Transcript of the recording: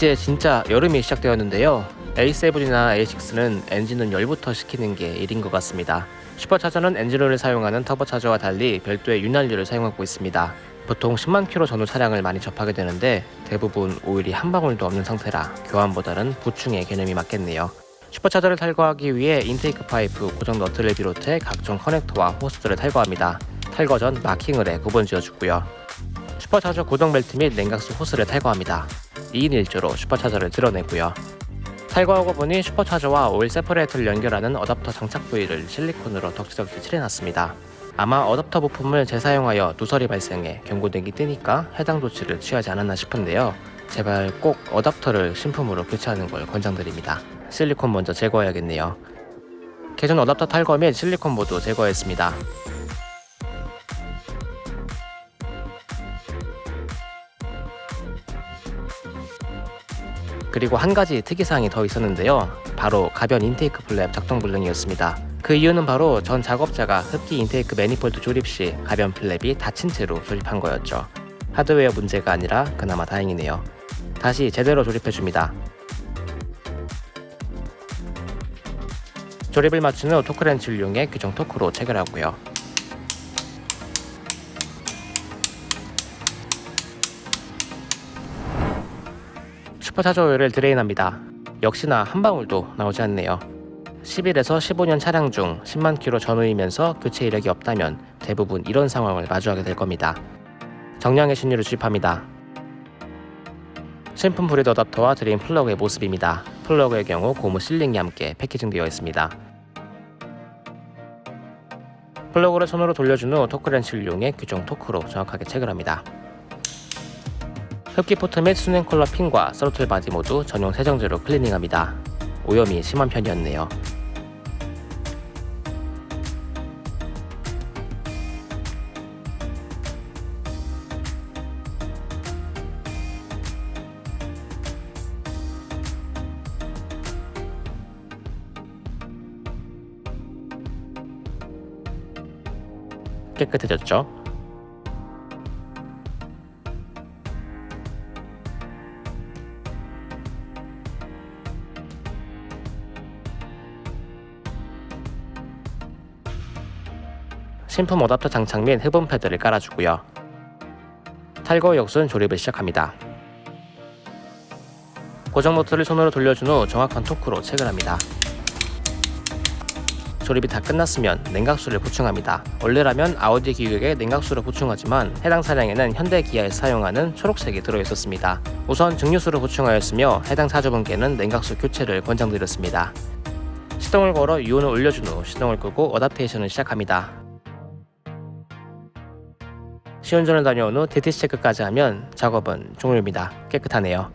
이제 진짜 여름이 시작되었는데요. A7이나 A6는 엔진은 열부터 식히는 게 일인 것 같습니다. 슈퍼차저는 엔진오일을 사용하는 터보차저와 달리 별도의 윤활유를 사용하고 있습니다. 보통 10만 킬로 전후 차량을 많이 접하게 되는데 대부분 오일이 한 방울도 없는 상태라 교환보다는 보충의 개념이 맞겠네요. 슈퍼차저를 탈거하기 위해 intake 파이프, 고정 너트를 비롯해 각종 커넥터와 호스들을 탈거합니다. 탈거 전 마킹을 해 구분 지어주고요. 슈퍼차저 고정 벨트 및 냉각수 호스를 탈거합니다. 2인 1조로 supercharger를 들어내고요. 탈거하고 보니 슈퍼차저와 오일 separator를 연결하는 어댑터 장착 부위를 실리콘으로 덕지덕지 칠해놨습니다. 아마 어댑터 부품을 재사용하여 누설이 발생해 경고등이 뜨니까 해당 조치를 취하지 않았나 싶은데요. 제발 꼭 어댑터를 신품으로 교체하는 걸 권장드립니다. 실리콘 먼저 제거해야겠네요. 기존 어댑터 탈거 및 실리콘 모두 제거했습니다. 그리고 한 가지 특이사항이 더 있었는데요. 바로 가변 intake flap 작동 불능이었습니다. 그 이유는 바로 전 작업자가 흡기 intake manifold 조립 시 가변 flap이 닫힌 채로 조립한 거였죠. 하드웨어 문제가 아니라 그나마 다행이네요. 다시 제대로 조립해줍니다. 조립을 마친 후 토크렌치를 이용해 규정 토크로 체결하고요. 슈퍼차저 오일을 drain합니다. 역시나 한 방울도 나오지 않네요. 11에서 15년 차량 중 10만 킬로 전후이면서 교체 이력이 없다면 대부분 이런 상황을 마주하게 될 겁니다. 정량의 신유를 주입합니다. 신품 breather 어답터와 drain 플러그의 모습입니다. 플러그의 경우 고무 sealing이 함께 패키징되어 있습니다. 플러그를 손으로 돌려준 후 토크렌치를 이용해 규정 토크로 정확하게 체결합니다. 흡기 포트 및 수냉 쿨러 핀과 throttle body 모두 전용 세정제로 클리닝합니다. 오염이 심한 편이었네요. 깨끗해졌죠? 신품 어답터 장착 및 흡음 패드를 깔아주고요. 탈거 역순 조립을 시작합니다. 고정 노트를 손으로 돌려준 후 정확한 토크로 체결합니다. 조립이 다 끝났으면 냉각수를 보충합니다. 원래라면 아우디 기획에 냉각수를 보충하지만 해당 차량에는 현대 기아에서 사용하는 초록색이 들어있었습니다. 우선 증류수를 보충하였으며 해당 차주분께는 냉각수 교체를 권장드렸습니다. 시동을 걸어 유온을 올려준 후 시동을 끄고 어답테이션을 시작합니다. 시운전을 다녀온 후 DTC 체크까지 하면 작업은 종료입니다. 깨끗하네요.